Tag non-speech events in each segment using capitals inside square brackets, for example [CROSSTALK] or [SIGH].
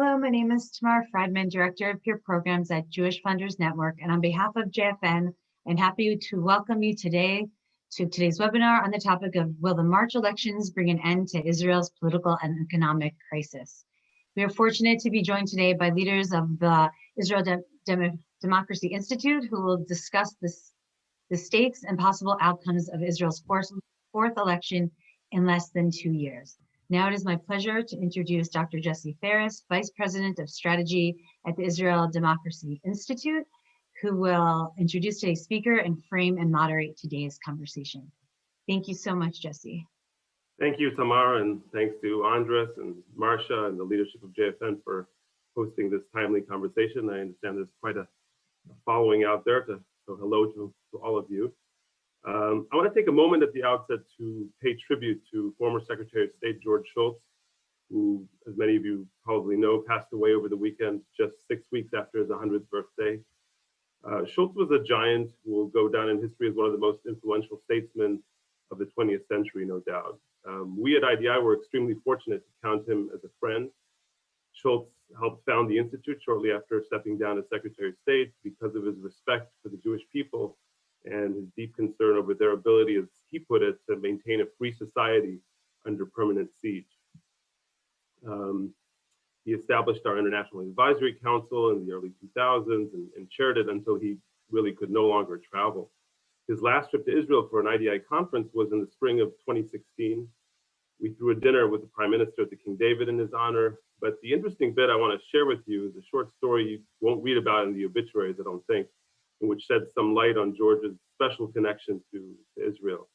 Hello, my name is Tamar Friedman, Director of Peer Programs at Jewish Funders Network. And on behalf of JFN, I'm happy to welcome you today to today's webinar on the topic of Will the March elections bring an end to Israel's political and economic crisis? We are fortunate to be joined today by leaders of the Israel Dem Dem Democracy Institute who will discuss this, the stakes and possible outcomes of Israel's fourth, fourth election in less than two years. Now it is my pleasure to introduce Dr. Jesse Ferris, Vice President of Strategy at the Israel Democracy Institute, who will introduce today's speaker and frame and moderate today's conversation. Thank you so much, Jesse. Thank you, Tamara, and thanks to Andres and Marcia and the leadership of JFN for hosting this timely conversation. I understand there's quite a following out there, to, so hello to, to all of you. Um, I want to take a moment at the outset to pay tribute to former Secretary of State George Shultz, who, as many of you probably know, passed away over the weekend just six weeks after his 100th birthday. Uh, Shultz was a giant who will go down in history as one of the most influential statesmen of the 20th century, no doubt. Um, we at IDI were extremely fortunate to count him as a friend. Shultz helped found the Institute shortly after stepping down as Secretary of State because of his respect for the Jewish people and his deep concern over their ability, as he put it, to maintain a free society under permanent siege. Um, he established our International Advisory Council in the early 2000s and, and, chaired it until he really could no longer travel. His last trip to Israel for an IDI conference was in the spring of 2016. We threw a dinner with the Prime Minister at the King David in his honor. But the interesting bit I want to share with you is a short story you won't read about in the obituaries, I don't think, which shed some light on George's special connection to, to Israel.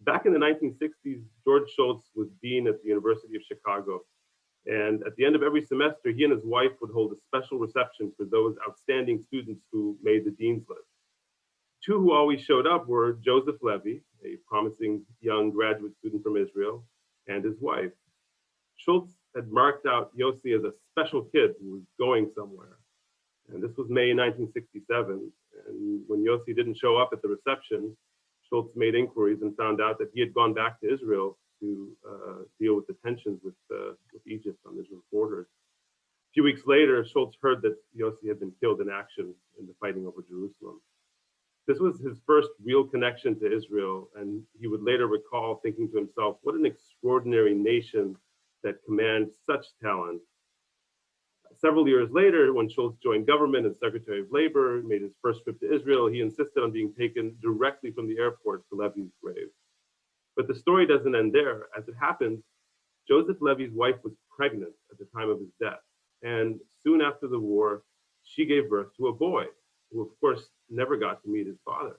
Back in the 1960s, George Shultz was dean at the University of Chicago. And at the end of every semester, he and his wife would hold a special reception for those outstanding students who made the dean's list. Two who always showed up were Joseph Levy, a promising young graduate student from Israel, and his wife. Shultz had marked out Yossi as a special kid who was going somewhere. And this was May 1967. And when Yossi didn't show up at the reception, Shultz made inquiries and found out that he had gone back to Israel to uh, deal with the tensions with, uh, with Egypt on Israel's borders. A few weeks later, Shultz heard that Yossi had been killed in action in the fighting over Jerusalem. This was his first real connection to Israel, and he would later recall thinking to himself, what an extraordinary nation that commands such talent several years later, when Shultz joined government as Secretary of Labor, made his first trip to Israel, he insisted on being taken directly from the airport to Levy's grave. But the story doesn't end there. As it happens, Joseph Levy's wife was pregnant at the time of his death. And soon after the war, she gave birth to a boy who, of course, never got to meet his father.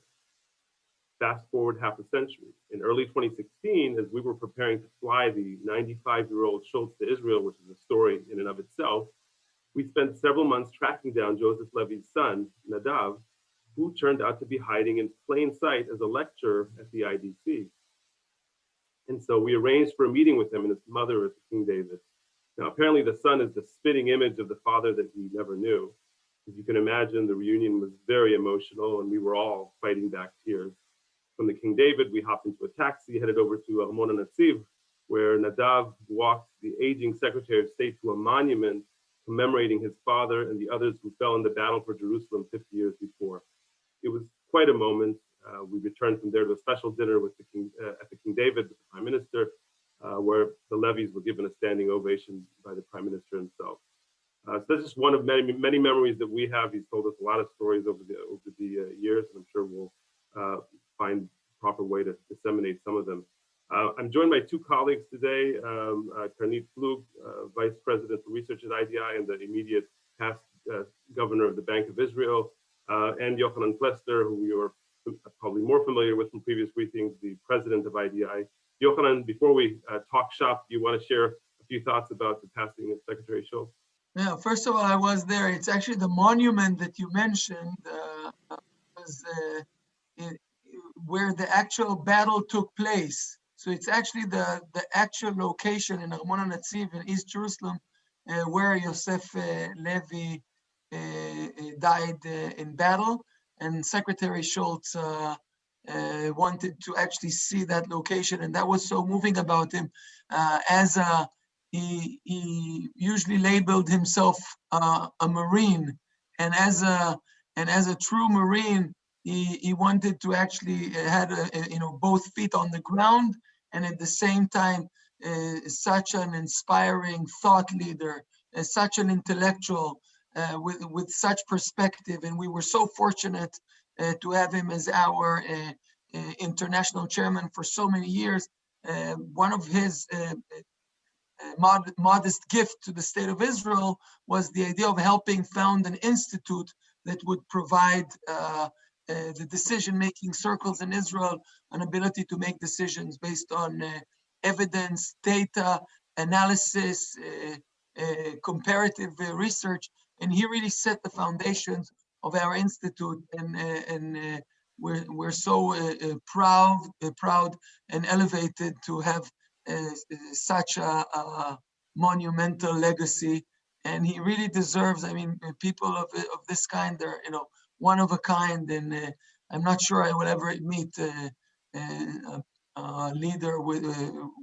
Fast forward half a century. In early 2016, as we were preparing to fly the 95 year old Shultz to Israel, which is a story in and of itself, we spent several months tracking down Joseph Levy's son, Nadav, who turned out to be hiding in plain sight as a lecturer at the IDC. And so we arranged for a meeting with him and his mother at King David. Now, apparently the son is the spitting image of the father that he never knew. As you can imagine, the reunion was very emotional and we were all fighting back tears. From the King David, we hopped into a taxi, headed over to Armon Netziv, where Nadav walked the aging Secretary of State to a monument commemorating his father and the others who fell in the battle for Jerusalem 50 years before. It was quite a moment. Uh, we returned from there to a special dinner with the King, uh, at the King David the Prime Minister, uh, where the Levys were given a standing ovation by the Prime Minister himself. Uh, so that's just one of many, many memories that we have. He's told us a lot of stories over the over the uh, years, and I'm sure we'll uh, find proper way to disseminate some of them. Uh, I'm joined by two colleagues today, um, uh, Karnit Flug, uh, Vice President for Research at IDI and the immediate past uh, governor of the Bank of Israel, uh, and Yochanan Plesner, who you are probably more familiar with from previous briefings, the president of IDI. Yochanan, before we uh, talk shop, do you want to share a few thoughts about the passing of Secretary Shultz? Yeah, first of all, I was there. It's actually the monument that you mentioned was where the actual battle took place. So it's actually the, the actual location in Armon Netziv in East Jerusalem uh, where Yosef uh, Levy uh, uh died uh, in battle. And Secretary Shultz uh, wanted to actually see that location. And that was so moving about him as a he, he usually labeled himself a Marine. And as a, and as a true Marine, he, he wanted to actually uh, had, a, a, you know, both feet on the ground and at the same time, uh, such an inspiring thought leader, uh, such an intellectual uh, with, with such perspective. And we were so fortunate uh, to have him as our uh, international chairman for so many years. one of his mod modest gift to the state of Israel was the idea of helping found an institute that would provide uh, uh, the decision-making circles in Israel an ability to make decisions based on uh, evidence, data, analysis, uh, uh, comparative uh, research. And he really set the foundations of our institute and, and we're, we're so proud, proud and elevated to have such a, a, monumental legacy and he really deserves i mean people of, of this kind they're you know one of a kind and uh, i'm not sure i will ever meet uh, uh, a leader with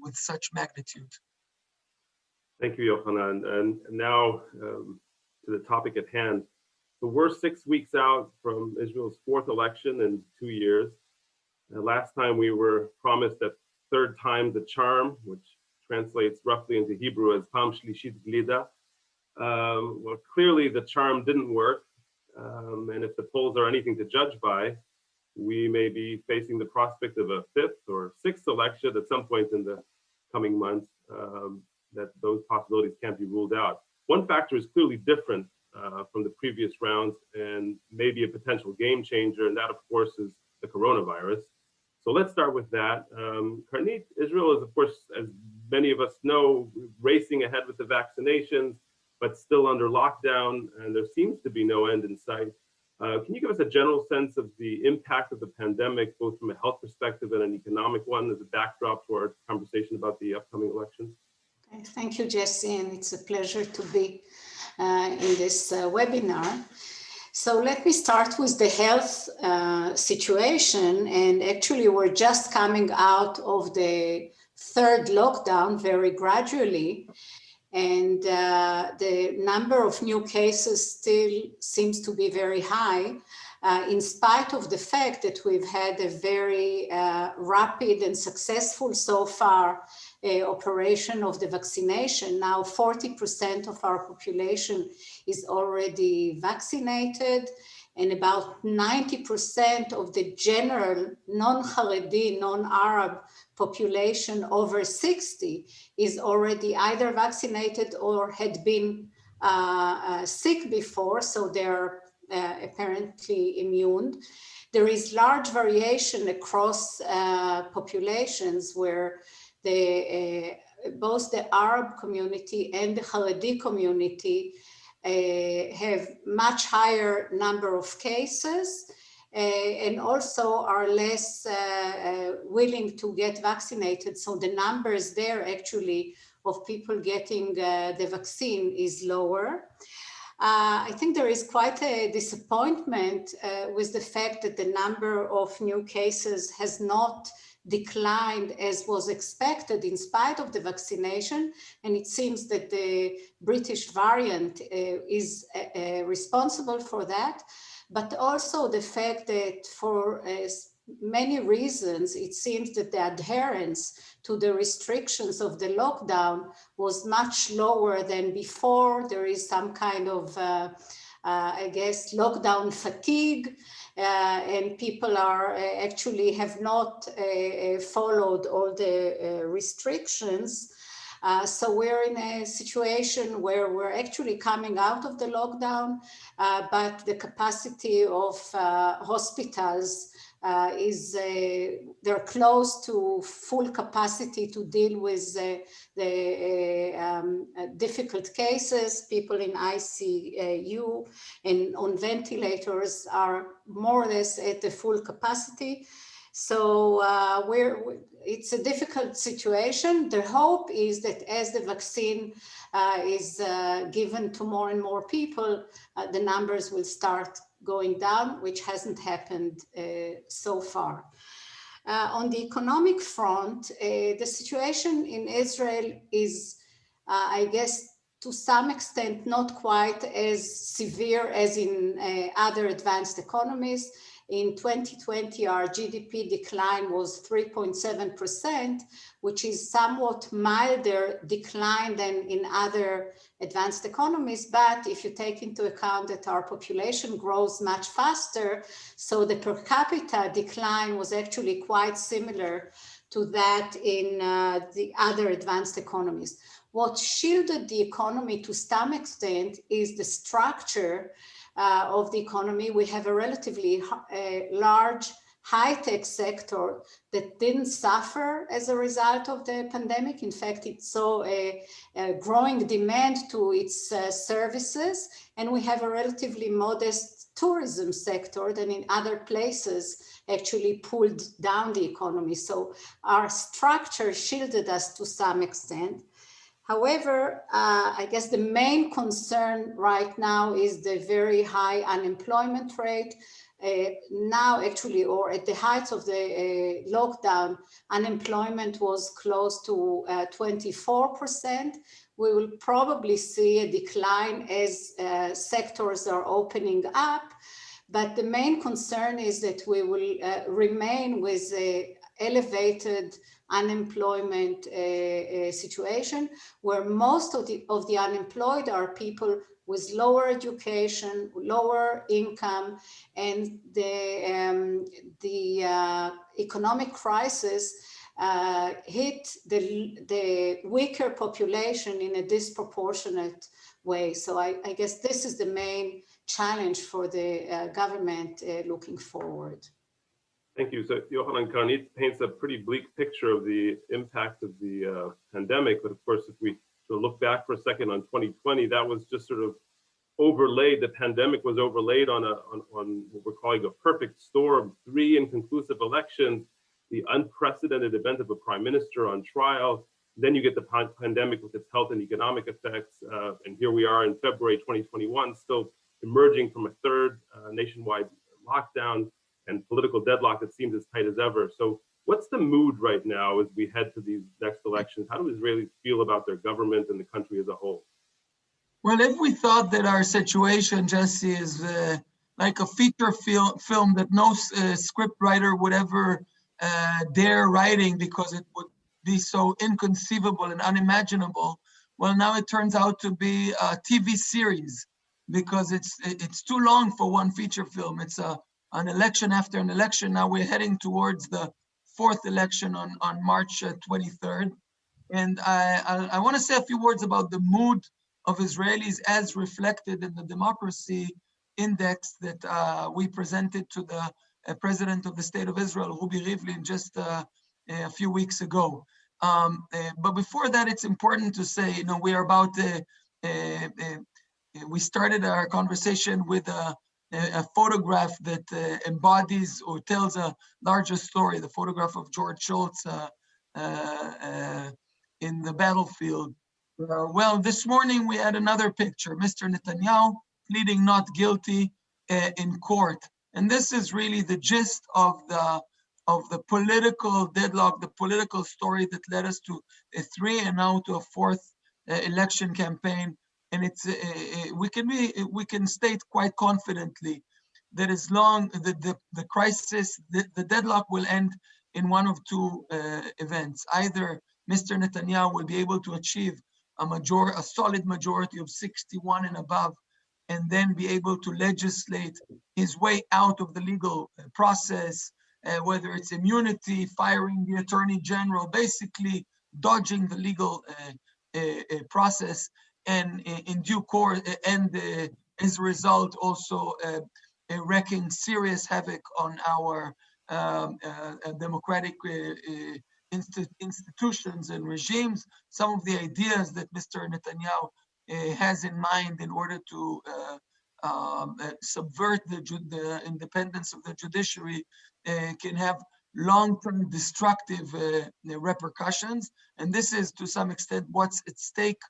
with such magnitude thank you yohanan and now um, to the topic at hand so we're six weeks out from israel's fourth election in two years last time we were promised that third time the charm, which translates roughly into Hebrew as Pam Shlishit Glida. Um, well, clearly the charm didn't work. Um, and if the polls are anything to judge by, we may be facing the prospect of a fifth or sixth election at some point in the coming months um, that those possibilities can't be ruled out. One factor is clearly different uh, from the previous rounds and maybe a potential game changer, and that of course is the coronavirus. So let's start with that. Um, Karnit, Israel is, of course, as many of us know, racing ahead with the vaccinations, but still under lockdown, and there seems to be no end in sight. Uh, can you give us a general sense of the impact of the pandemic, both from a health perspective and an economic one, as a backdrop to our conversation about the upcoming elections? Thank you, Jesse, and it's a pleasure to be uh, in this uh, webinar. So let me start with the health uh, situation. And actually, we're just coming out of the third lockdown very gradually. And uh, the number of new cases still seems to be very high, uh, in spite of the fact that we've had a very uh, rapid and successful so far uh, operation of the vaccination. Now 40% of our population is already vaccinated and about 90% of the general non-Haredi, non-Arab population over 60 is already either vaccinated or had been uh, uh, sick before, so they're uh, apparently immune. There is large variation across uh, populations where the, uh, both the Arab community and the Haredi community uh, have much higher number of cases and also are less willing to get vaccinated. So the numbers there actually of people getting the vaccine is lower. Uh, I think there is quite a disappointment uh, with the fact that the number of new cases has not declined as was expected in spite of the vaccination. And it seems that the British variant uh, is uh, uh responsible for that. But also the fact that for uh, many reasons, it seems that the adherence to the restrictions of the lockdown was much lower than before. There is some kind of, uh, uh, I guess, lockdown fatigue. Uh, and people are uh, actually have not uh, followed all the restrictions. Uh, so we're in a situation where we're actually coming out of the lockdown, uh, but the capacity of uh, hospitals uh, is they're close to full capacity to deal with the, the uh, um, difficult cases. People in ICU and on ventilators are more or less at the full capacity. So uh, we're, it's a difficult situation. The hope is that as the vaccine uh, is uh, given to more and more people, the numbers will start going down, which hasn't happened uh, so far. Uh, on the economic front, uh, the situation in Israel is uh, I guess to some extent not quite as severe as in uh, other advanced economies. In 2020, our GDP decline was 3.7%, which is somewhat milder decline than in other advanced economies. But if you take into account that our population grows much faster, so the per capita decline was actually quite similar to that in uh, the other advanced economies. What shielded the economy to some extent is the structure uh, of the economy. We have a relatively uh, large high-tech sector that didn't suffer as a result of the pandemic. In fact, it saw a, a growing demand to its uh, services, and we have a relatively modest tourism sector that in other places actually pulled down the economy. So our structure shielded us to some extent. However, uh, I guess the main concern right now is the very high unemployment rate. Uh, now actually, or at the height of the uh, lockdown, unemployment was close to 24%. Uh, we will probably see a decline as uh, sectors are opening up. But the main concern is that we will uh, remain with a elevated unemployment uh, uh, situation where most of the, of the unemployed are people with lower education, lower income, and the, um, the uh, economic crisis uh, hit the, the weaker population in a disproportionate way. So I, I guess this is the main challenge for the uh, government uh, looking forward. Thank you. So Yochanan Karnit paints a pretty bleak picture of the impact of the uh, pandemic. But of course, if we sort of look back for a second on 2020, that was just sort of overlaid, the pandemic was overlaid on, a, on, on what we're calling a perfect storm, three inconclusive elections, the unprecedented event of a prime minister on trial. Then you get the pandemic with its health and economic effects. Uh, and here we are in February 2021, still emerging from a third uh, nationwide lockdown and political deadlock that seems as tight as ever. So what's the mood right now as we head to these next elections? How do Israelis feel about their government and the country as a whole? Well, if we thought that our situation, Jesse, is uh, like a feature fil film that no uh, script writer would ever uh, dare writing because it would be so inconceivable and unimaginable, well, now it turns out to be a TV series because it's it's too long for one feature film. It's a an election after an election. Now we're heading towards the fourth election on, on March uh, 23rd. And I, I, I want to say a few words about the mood of Israelis as reflected in the democracy index that uh, we presented to the uh, president of the state of Israel, Rubi Rivlin, just uh, a few weeks ago. Um, uh, but before that, it's important to say, you know, we are about, uh, we started our conversation with a a photograph that uh, embodies or tells a larger story, the photograph of George Shultz uh, uh, in the battlefield. Well, this morning we had another picture, Mr. Netanyahu pleading not guilty in court. And this is really the gist of the of the political deadlock, the political story that led us to a three and now to a fourth election campaign and it's uh, we can be we can state quite confidently that as long the the, the crisis the, the deadlock will end in one of two uh, events. Either mr netanyahu will be able to achieve a major a solid majority of 61 and above and then be able to legislate his way out of the legal process uh, whether it's immunity firing the attorney general basically dodging the legal process and in due course, and as a result, also wreaking serious havoc on our um, uh, democratic uh, institutions and regimes. Some of the ideas that Mr. Netanyahu uh, has in mind in order to uh, um, uh, subvert the, the, independence of the judiciary uh, can have long-term destructive repercussions. And this is to some extent what's at stake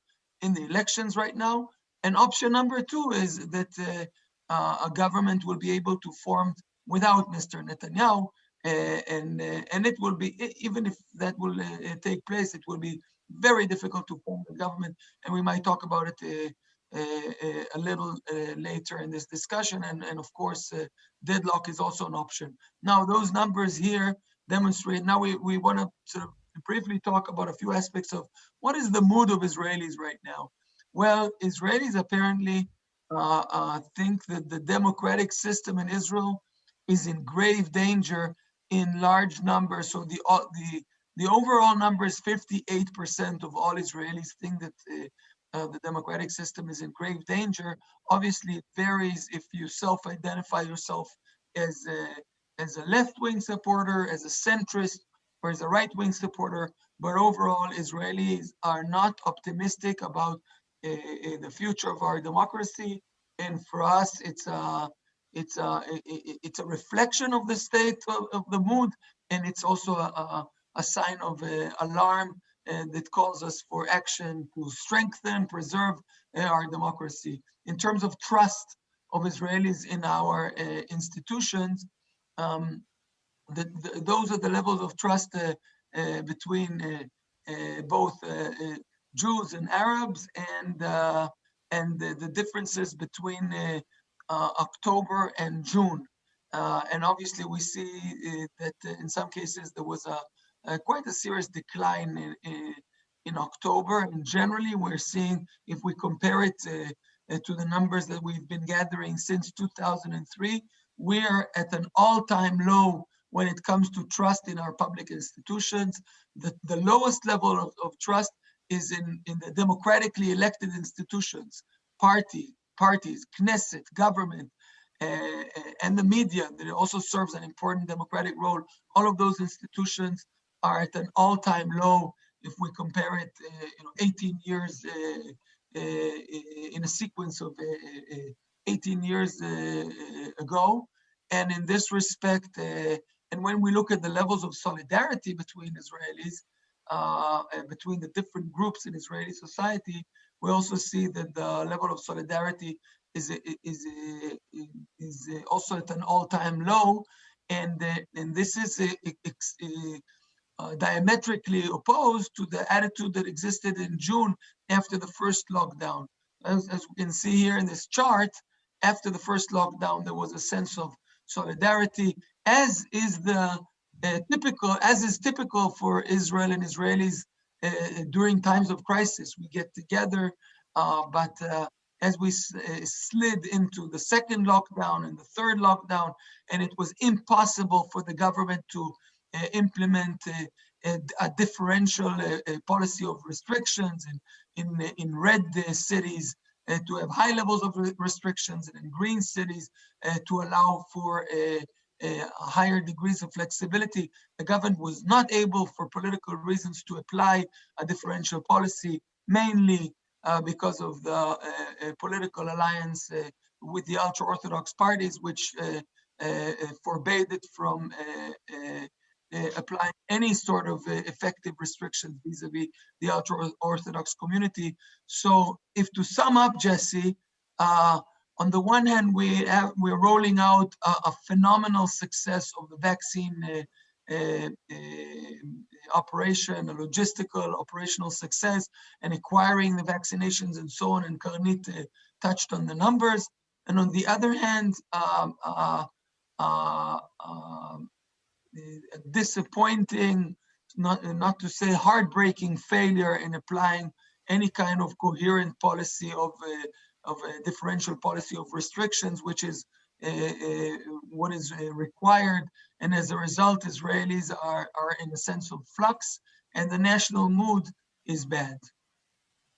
in the elections right now. And option number two is that uh, uh, a government will be able to form without Mr. Netanyahu, uh, and and it will be even if that will take place, it will be very difficult to form a government, and we might talk about it uh, a little uh, later in this discussion. And, and of course, uh, deadlock is also an option. Now, those numbers here demonstrate, now we, we want to sort of briefly talk about a few aspects of what is the mood of Israelis right now. Well, Israelis apparently uh, uh, think that the democratic system in Israel is in grave danger in large numbers. So the uh, the the overall number is 58% of all Israelis think that uh, uh, the democratic system is in grave danger. Obviously, it varies if you self-identify yourself as a, as a left-wing supporter, as a centrist, or as a right-wing supporter. But overall, Israelis are not optimistic about uh, the future of our democracy. And for us, it's a it's a it's a reflection of the state of, of the mood, and it's also a, a, sign of uh, alarm that calls us for action to strengthen, preserve our democracy. In terms of trust of Israelis in our institutions, um, the, the, those are the levels of trust uh, uh, between uh, uh both uh, uh, Jews and Arabs, and and the, the, differences between October and June. and obviously, we see that in some cases there was a uh, quite a serious decline in, in, in, October. And generally, we're seeing, if we compare it to the numbers that we've been gathering since 2003, we're at an all-time low when it comes to trust in our public institutions. The, the lowest level of, of trust is in, in the democratically elected institutions, party, parties, Knesset, government, uh, and the media that also serves an important democratic role. All of those institutions are at an all-time low if we compare it, uh, you know, 18 years uh, in a sequence of 18 years ago. And in this respect, and when we look at the levels of solidarity between Israelis, uh, between the different groups in Israeli society, we also see that the level of solidarity is is is also at an all-time low, and and this is uh, diametrically opposed to the attitude that existed in June after the first lockdown. As, as we can see here in this chart, after the first lockdown, there was a sense of solidarity, as is the uh, typical, as is typical for Israel and Israelis uh, during times of crisis. We get together, uh, but uh, as we uh, slid into the second lockdown and the third lockdown, and it was impossible for the government to uh, implement a, a differential policy of restrictions in, in, in red cities to have high levels of restrictions and in green cities uh, to allow for a higher degrees of flexibility. The government was not able for political reasons to apply a differential policy, mainly uh, because of the uh, political alliance with the ultra-Orthodox parties, which forbade it from uh, applying any sort of uh, effective restrictions vis-a-vis the ultra-Orthodox community. So if to sum up, Jesse, uh, on the one hand, we have, we're rolling out a, a phenomenal success of the vaccine uh, uh, uh, operation, a logistical operational success, and acquiring the vaccinations and so on. And Karnit touched on the numbers. And on the other hand, um, um disappointing, not, not to say heartbreaking failure in applying any kind of coherent policy of a, of a differential policy of restrictions, which is uh, uh, what is uh, required. And as a result, Israelis are, are in a sense of flux and the national mood is bad.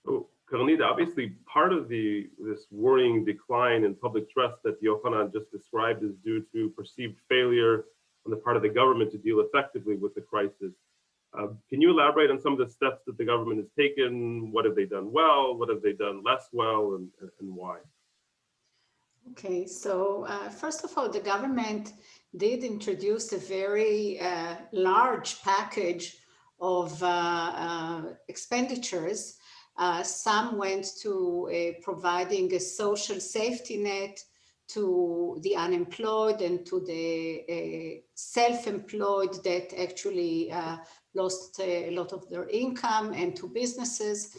So, Karnit, obviously part of the this worrying decline in public trust that Yochanan just described is due to perceived failure on the part of the government to deal effectively with the crisis. Uh, can you elaborate on some of the steps that the government has taken? What have they done well? What have they done less well and, and why? Okay, so uh, first of all, the government did introduce a very uh, large package of uh, uh, expenditures. Uh, some went to providing a social safety net to the unemployed and to the uh, self-employed that actually uh, lost a lot of their income and to businesses.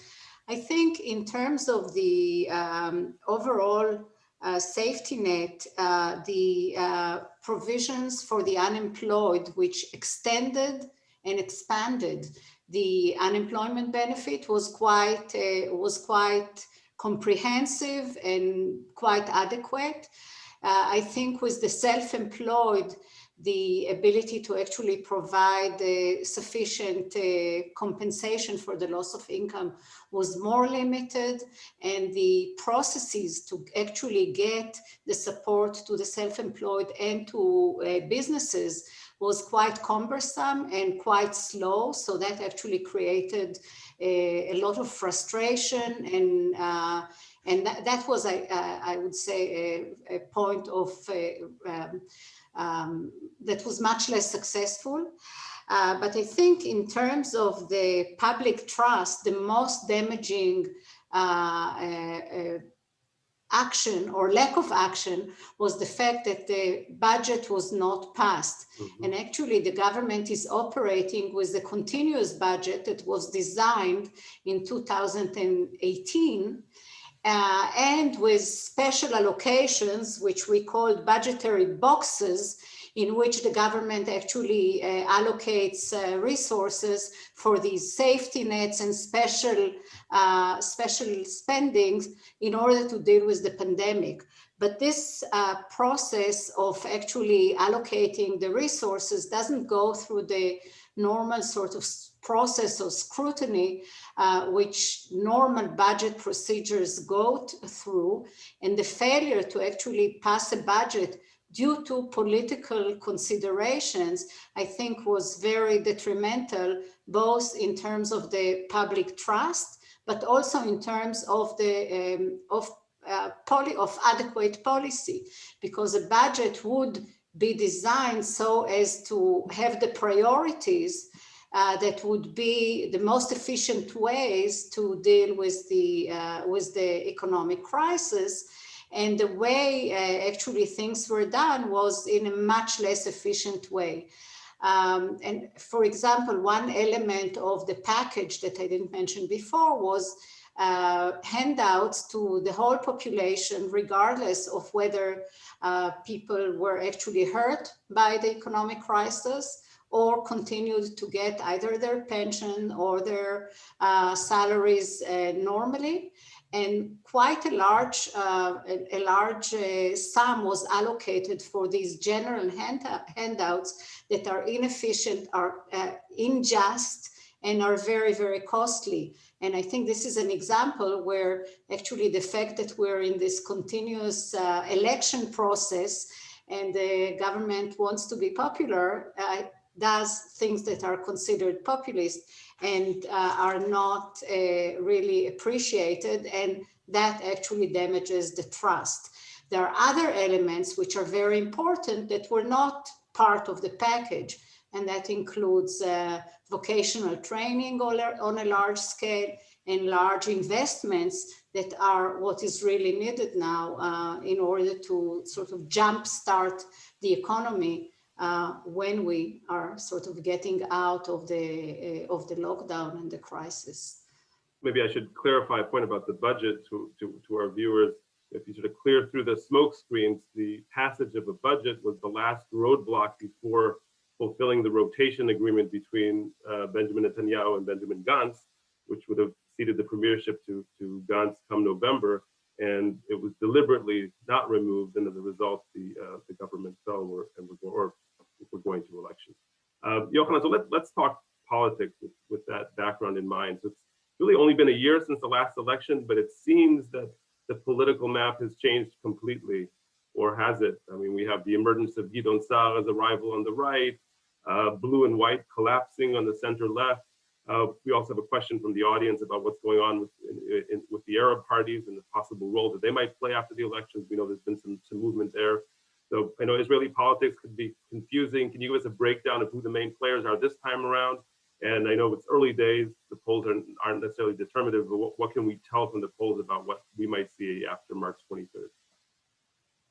I think in terms of the um, overall uh, safety net, uh, the uh, provisions for the unemployed, which extended and expanded the unemployment benefit was quite uh, was quite comprehensive and quite adequate. Uh, I think with the self-employed, the ability to actually provide uh, sufficient uh, compensation for the loss of income was more limited and the processes to actually get the support to the self-employed and to uh, businesses was quite cumbersome and quite slow. So that actually created a, a lot of frustration and uh, and that, that was, I, I would say, a, a point of uh, um, um, that was much less successful. Uh, but I think in terms of the public trust, the most damaging uh, uh, uh action or lack of action was the fact that the budget was not passed. Mm -hmm. And actually the government is operating with a continuous budget that was designed in 2018 uh, and with special allocations, which we called budgetary boxes, in which the government actually uh, allocates uh, resources for these safety nets and special uh, special spendings in order to deal with the pandemic. But this uh, process of actually allocating the resources doesn't go through the normal sort of process of scrutiny, uh, which normal budget procedures go through, and the failure to actually pass a budget due to political considerations, I think was very detrimental, both in terms of the public trust, but also in terms of the um, of uh, poly of adequate policy, because a budget would be designed so as to have the priorities uh, that would be the most efficient ways to deal with the uh, with the economic crisis. And the way uh, actually things were done was in a much less efficient way. Um, and for example, one element of the package that I didn't mention before was uh, handouts to the whole population, regardless of whether uh, people were actually hurt by the economic crisis or continued to get either their pension or their uh, salaries uh, normally. And quite a large, uh, a, a, large uh, sum was allocated for these general hand, handouts that are inefficient, are uh, unjust, and are very, very costly. And I think this is an example where actually the fact that we're in this continuous uh, election process and the government wants to be popular, uh, does things that are considered populist and uh, are not uh, really appreciated and that actually damages the trust. There are other elements which are very important that were not part of the package and that includes uh, vocational training on a large scale and large investments that are what is really needed now uh, in order to sort of jumpstart the economy uh, when we are sort of getting out of the uh, of the lockdown and the crisis. Maybe I should clarify a point about the budget to, to, to our viewers. If you sort of clear through the smoke screens, the passage of a budget was the last roadblock before fulfilling the rotation agreement between uh, Benjamin Netanyahu and Benjamin Gantz, which would have ceded the premiership to, to Gantz come November and it was deliberately not removed, and as a result, the uh, the government fell, or, and we're, we're going to elections. Uh, Yochanan, so let, let's talk politics with, with that background in mind. So it's really only been a year since the last election, but it seems that the political map has changed completely, or has it? I mean, we have the emergence of Gideon Sa'ar as a rival on the right, uh, blue and white collapsing on the center left, uh, we also have a question from the audience about what's going on with, in, in, with the Arab parties and the possible role that they might play after the elections. We know there's been some, some movement there. So I know Israeli politics could be confusing. Can you give us a breakdown of who the main players are this time around? And I know it's early days, the polls aren't, aren't necessarily determinative, but what, what can we tell from the polls about what we might see after March 23rd?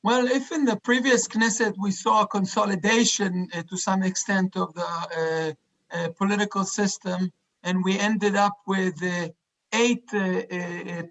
Well, if in the previous Knesset we saw a consolidation uh, to some extent of the uh, uh, political system, and we ended up with eight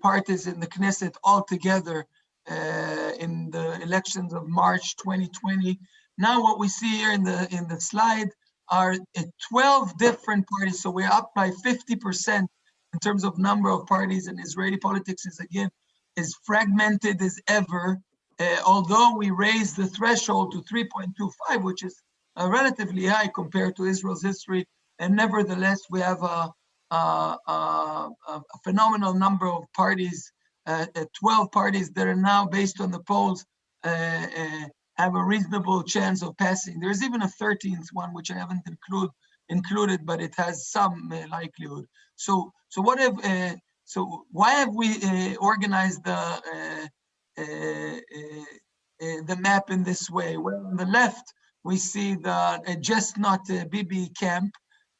parties in the Knesset altogether uh, in the elections of March 2020. Now what we see here in the in the slide are uh, 12 different parties. So we're up by 50% in terms of number of parties and Israeli politics is again as fragmented as ever. Uh, although we raised the threshold to 3.25, which is uh, relatively high compared to Israel's history, and nevertheless we have a, a, a, a phenomenal number of parties, 12 parties that are now based on the polls uh, uh, have a reasonable chance of passing. There's even a 13th one, which I haven't include, included, but it has some uh, likelihood. So, so what have, uh, so why have we uh, organized the uh, uh, uh, the map in this way? Well, on the left we see the uh, just not uh, Bibi camp,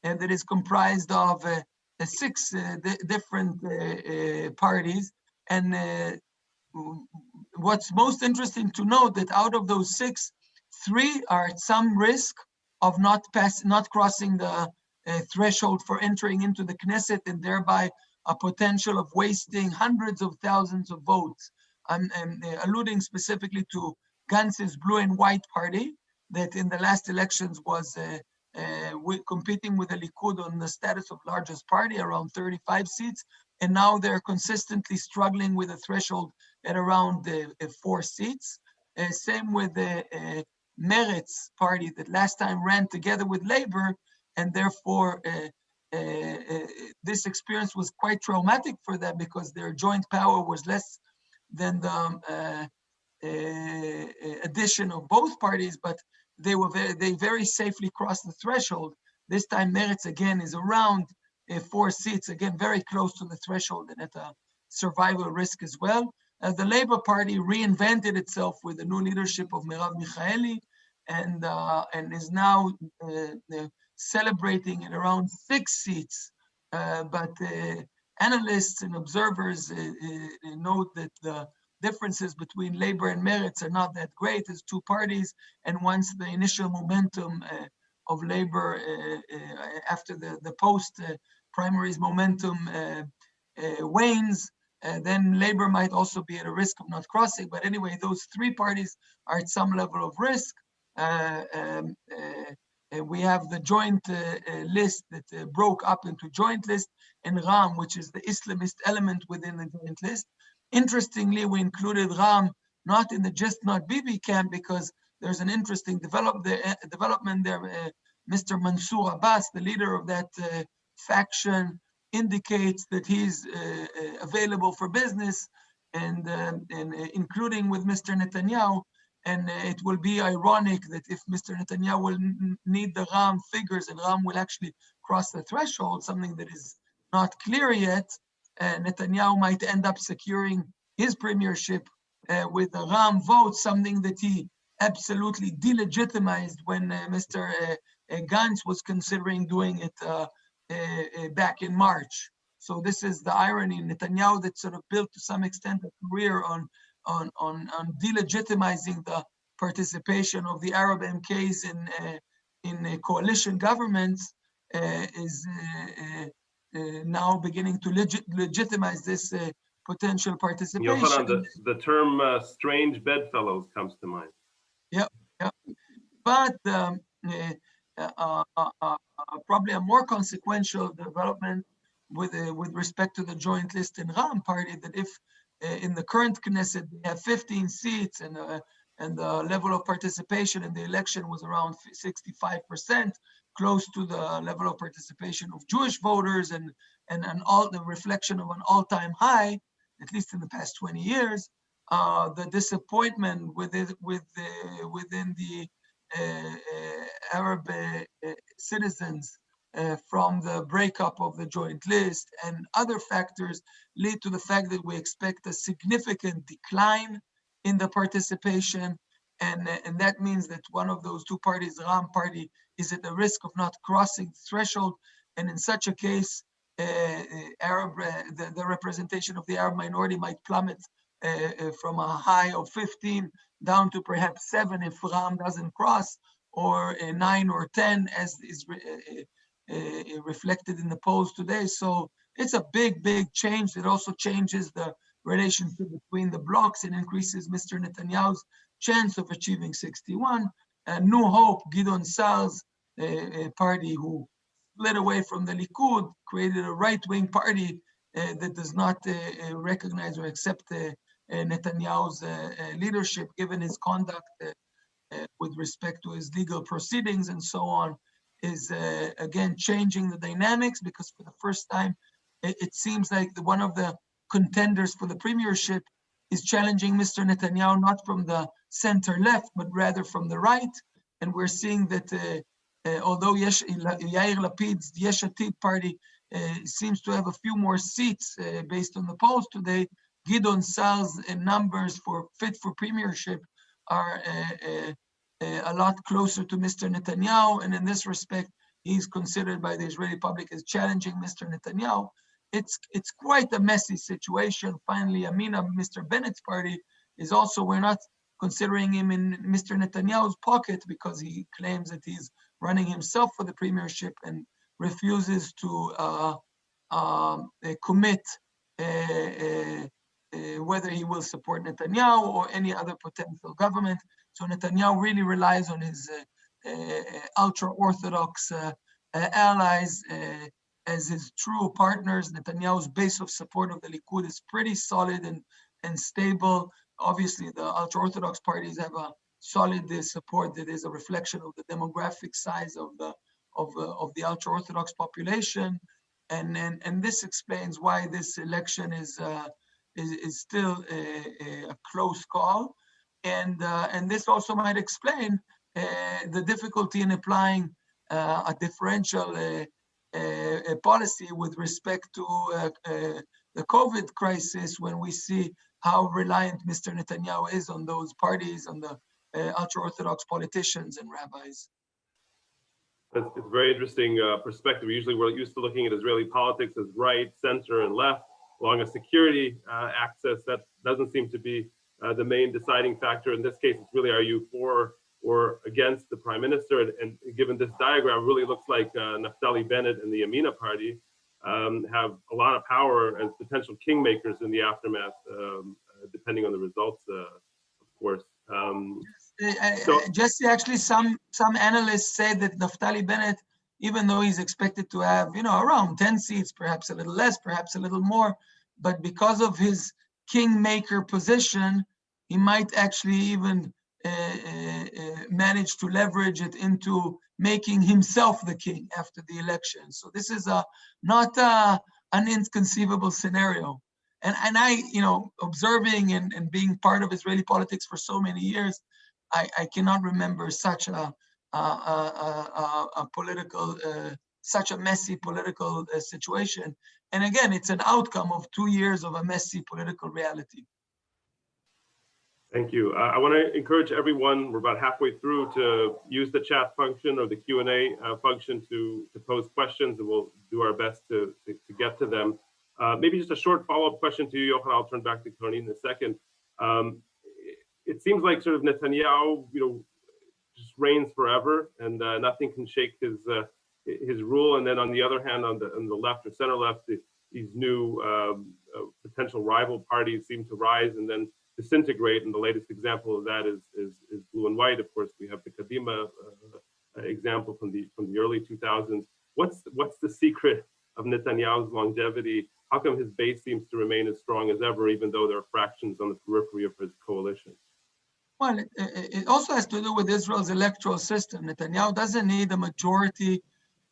and that is comprised of uh, uh, six uh, di- different uh, uh, parties, and uh, what's most interesting to note that out of those six, three are at some risk of not pass, not crossing the uh, threshold for entering into the Knesset and thereby a potential of wasting hundreds of thousands of votes. I'm, I'm, uh, alluding specifically to Gantz's blue and white party that in the last elections was uh, uh, competing with the Likud on the status of largest party, around 35 seats. And now they're consistently struggling with a threshold at around uh, uh, four seats. Uh, same with the uh, Meretz party that last time ran together with Labor, and therefore uh, uh, this experience was quite traumatic for them because their joint power was less than the um, uh, addition of both parties, but they were very, they very safely crossed the threshold. This time Meretz again is around four seats, again very close to the threshold and at a survival risk as well. Uh, the Labour Party reinvented itself with the new leadership of Merav Michaeli and uh, and is now uh, uh, celebrating at around six seats. Uh, but uh, analysts and observers uh, uh, note that the differences between Labour and Meretz are not that great as two parties. And once the initial momentum uh, of Labour uh, uh, after the, the post primaries momentum uh, uh, wanes, uh, then Labour might also be at a risk of not crossing. But anyway, those three parties are at some level of risk. Um, we have the joint list that broke up into joint list and Ram, which is the Islamist element within the joint list. Interestingly, we included Ram not in the just not Bibi camp because there's an interesting develop the, uh, development there. Uh, Mr. Mansour Abbas, the leader of that uh, faction, indicates that he's uh, uh, available for business and, um, and uh, including with Mr. Netanyahu. And uh, it will be ironic that if Mr. Netanyahu will need the Ram figures and Ram will actually cross the threshold, something that is not clear yet, uh, Netanyahu might end up securing his premiership uh, with the Ram vote, something that he absolutely delegitimized when uh, Mr. Gantz was considering doing it back in March. So this is the irony. In Netanyahu that sort of built to some extent a career on on on, on delegitimizing the participation of the Arab MKs in uh, in uh, coalition governments uh, is uh, uh, uh, now beginning to legit, legitimize this uh, potential participation. Yochanan, the, the term uh, strange bedfellows comes to mind. Yeah, yeah, but um, uh, uh, uh, probably a more consequential development with with respect to the joint list in Ram party that if in the current Knesset they have 15 seats and and the level of participation in the election was around 65 percent, close to the level of participation of Jewish voters and and an all the reflection of an all-time high, at least in the past 20 years. Uh, the disappointment within with the, within the Arab uh, uh, citizens uh, from the breakup of the joint list and other factors lead to the fact that we expect a significant decline in the participation. And, and that means that one of those two parties, Ram party, is at the risk of not crossing threshold. And in such a case, uh, Arab, uh, the, the representation of the Arab minority might plummet uh, from a high of 15 down to perhaps seven if Ram doesn't cross, or uh, nine or 10 as is re- uh, uh, reflected in the polls today. So it's a big, big change. It also changes the relationship between the blocs and increases Mr. Netanyahu's chance of achieving 61. And New Hope, Gideon Sa'ar's uh, party who split away from the Likud, created a right-wing party uh, that does not uh, uh, recognize or accept uh, uh, Netanyahu's leadership, given his conduct with respect to his legal proceedings and so on, is again changing the dynamics because for the first time, it, it seems like one of the contenders for the premiership is challenging Mr. Netanyahu, not from the center left, but rather from the right. And we're seeing that uh, uh, although Yesh, Yair Lapid's Yesh Atid party uh, seems to have a few more seats uh, based on the polls today, Gideon Sa'ar's uh, numbers for fit for premiership are uh, a lot closer to Mr. Netanyahu. And in this respect, he's considered by the Israeli public as challenging Mr. Netanyahu it's it's quite a messy situation. Finally, Yamina, Mr. Bennett's party, is also we're not considering him in Mr. Netanyahu's pocket because he claims that he's running himself for the premiership and refuses to uh, uh, commit uh, uh, uh, Uh, whether he will support Netanyahu or any other potential government. So Netanyahu really relies on his uh, uh, ultra-Orthodox allies as his true partners. Netanyahu's base of support of the Likud is pretty solid and, and stable. Obviously, the ultra-Orthodox parties have a solid support that is a reflection of the demographic size of the of, uh, of the ultra-Orthodox population. And, and, and this explains why this election is, uh, is, is still a, a, close call. And, uh, and this also might explain uh, the difficulty in applying uh, a differential a policy with respect to uh, uh, the COVID crisis when we see how reliant Mr. Netanyahu is on those parties, on the uh, ultra-Orthodox politicians and rabbis. It's, it's a very interesting perspective. Usually we're used to looking at Israeli politics as right, center, and left along a security uh, axis. That doesn't seem to be uh, the main deciding factor. In this case, it's really are you for or against the prime minister. And, and given this diagram, really looks like uh, Naftali Bennett and the Yamina party um, have a lot of power as potential kingmakers in the aftermath, um, uh, depending on the results, uh, of course. Um, uh, so, Jesse, actually, some some analysts say that Naftali Bennett, even though he's expected to have, you know, around 10 seats, perhaps a little less, perhaps a little more, but because of his kingmaker position, he might actually even uh, uh, uh, managed to leverage it into making himself the king after the election. So this is a not a, an inconceivable scenario. And, and I, you know, observing and, and being part of Israeli politics for so many years, I, I cannot remember such a, a, political, uh, such a messy political uh, situation. And again, it's an outcome of two years of a messy political reality. Thank you. Uh, I want to encourage everyone, we're about halfway through, to use the chat function or the Q&A function to, to pose questions, and we'll do our best to, to, to get to them. Uh, maybe just a short follow-up question to you, Yochanan. I'll turn back to Tony in a second. Um, it, seems like sort of Netanyahu, you know, reigns forever, and uh, nothing can shake his uh, his rule. And then on the other hand, on the on the left or center left, the, these new um, uh, potential rival parties seem to rise, and then disintegrate. And the latest example of that is, is, is blue and white. Of course, we have the Kadima uh, example from the from the early 2000s. What's what's the secret of Netanyahu's longevity? How come his base seems to remain as strong as ever, even though there are fractions on the periphery of his coalition? Well, it, it also has to do with Israel's electoral system. Netanyahu doesn't need a majority,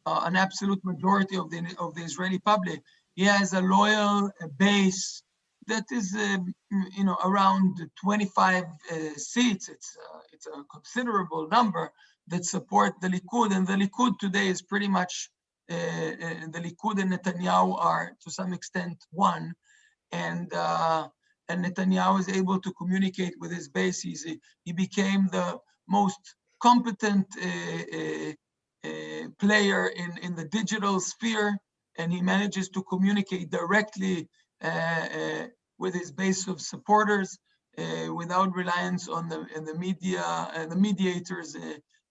uh, an absolute majority of the of the Israeli public. He has a loyal base that is, um, you know, around 25 uh, seats. It's uh, it's a considerable number that support the Likud, and the Likud today is pretty much uh, uh the Likud and Netanyahu are to some extent one, and uh, and Netanyahu is able to communicate with his base. He's, he became the most competent uh, player in in the digital sphere, and he manages to communicate directly uh, uh, with his base of supporters uh, without reliance on the, the media, the mediators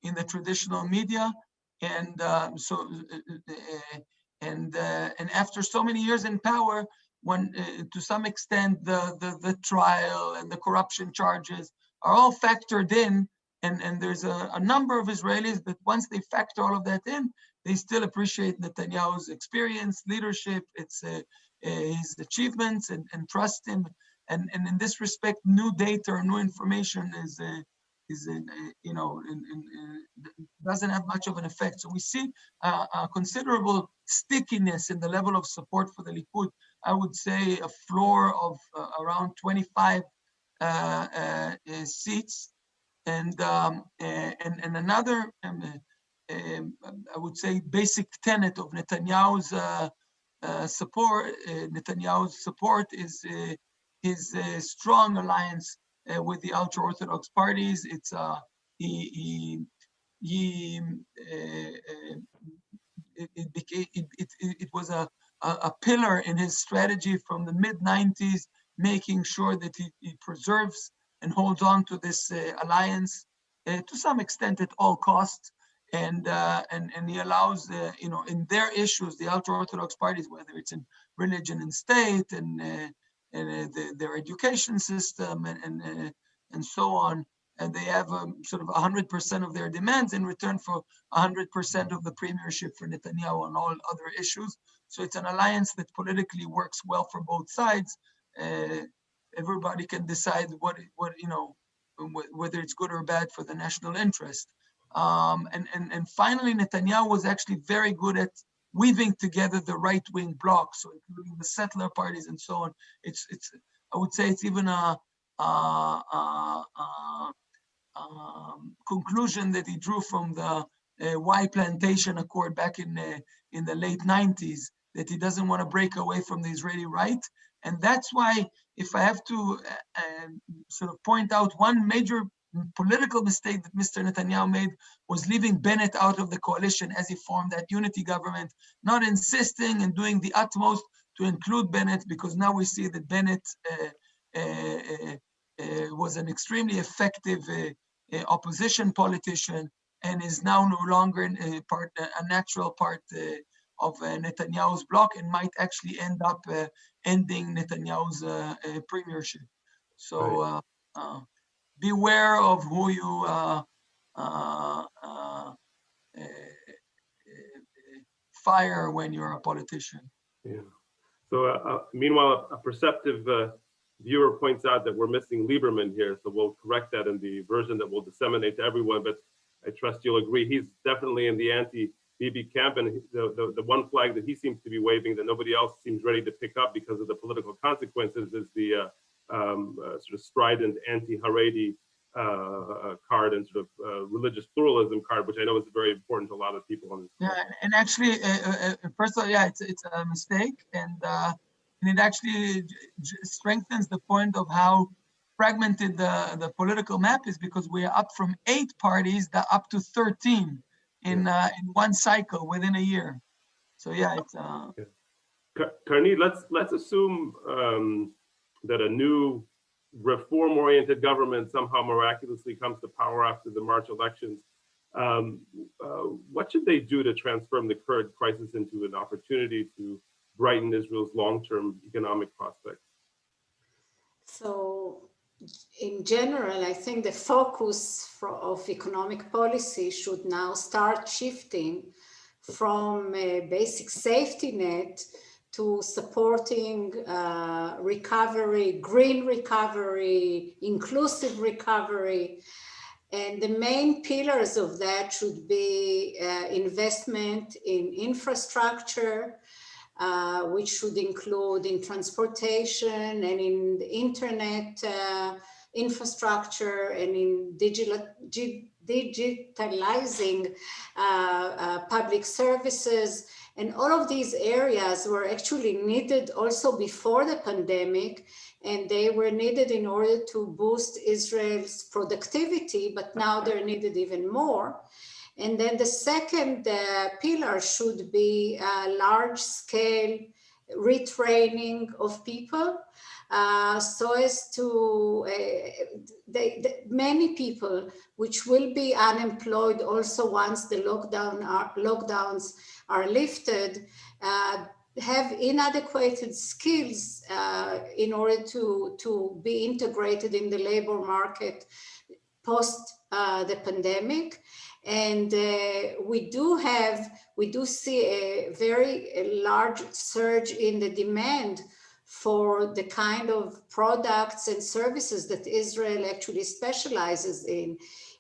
in the traditional media. And um, so, uh, uh, uh, and uh, and after so many years in power, when uh, to some extent the, the the trial and the corruption charges are all factored in, and and there's a, a number of Israelis that once they factor all of that in, they still appreciate Netanyahu's experience, leadership, its uh, uh, his achievements, and, and trust him. And and in this respect, new data or new information is. Uh, is in, you know in, in, doesn't have much of an effect. So we see a considerable stickiness in the level of support for the Likud. I would say a floor of uh, around 25 uh, uh, seats, and um, and and another um, um, I would say basic tenet of Netanyahu's support. Netanyahu's support is his strong alliance uh, with the ultra-Orthodox parties. It's uh, he, he, he uh, it, it, became, it, it, it was a, a, a pillar in his strategy from the mid 90s, making sure that he, he preserves and holds on to this uh, alliance uh, to some extent at all costs. And, uh, and, and he allows, you know, in their issues, the ultra-Orthodox parties, whether it's in religion and state and and uh, the, their education system and and, uh, and so on. And they have um, sort of 100% of their demands in return for 100% of the premiership for Netanyahu on all other issues. So it's an alliance that politically works well for both sides. Uh, everybody can decide what what you know whether it's good or bad for the national interest. Um, and, and, and finally, Netanyahu was actually very good at weaving together the right-wing bloc, so including the settler parties and so on. It's, it's I would say it's even a, a, a, a um, conclusion that he drew from the uh, Wye Plantation accord back in uh, in the late 90s that he doesn't want to break away from the Israeli right. And that's why, if I have to uh, um, sort of point out one major political mistake that Mr. Netanyahu made was leaving Bennett out of the coalition as he formed that unity government, not insisting and doing the utmost to include Bennett, because now we see that Bennett uh, uh, uh, was an extremely effective uh, uh, opposition politician and is now no longer a part, a natural part uh, of Netanyahu's bloc and might actually end up ending Netanyahu's premiership. So. Right beware of who you uh, uh, uh, fire when you're a politician. Yeah. So uh, uh, meanwhile, a perceptive uh, viewer points out that we're missing Lieberman here. So we'll correct that in the version that we'll disseminate to everyone. But I trust you'll agree he's definitely in the anti-Bibi camp. And the, the, the one flag that he seems to be waving that nobody else seems ready to pick up because of the political consequences is the um, uh, sort of strident anti-Haredi uh, uh, card and sort of uh, religious pluralism card, which I know is very important to a lot of people on this. Yeah, and actually, first of all, yeah, it's it's a mistake, and and it actually strengthens the point of how fragmented the, the political map is because we are up from eight parties up to 13 in uh, in one cycle within a year. So yeah, it's uh yeah. Let's let's assume um, that a new reform-oriented government somehow miraculously comes to power after the March elections. Um, uh, what should they do to transform the current crisis into an opportunity to brighten Israel's long-term economic prospects? In general, I think the focus for, of economic policy should now start shifting from a basic safety net to supporting uh, recovery, green recovery, inclusive recovery. And the main pillars of that should be uh, investment in infrastructure, uh, which should include in transportation and in internet uh, infrastructure and in digital, digitalizing uh, uh, public services and all of these areas were actually needed also before the pandemic, and they were needed in order to boost Israel's productivity, but now they're needed even more. And then the second uh, pillar should be large scale retraining of people uh, so as to, uh, they, many people which will be unemployed also once the lockdown are, lockdowns are lifted, uh, have inadequate skills uh, in order to, to be integrated in the labor market post uh, the pandemic. And uh, we do have, we do see a very a large surge in the demand for the kind of products and services that Israel actually specializes in.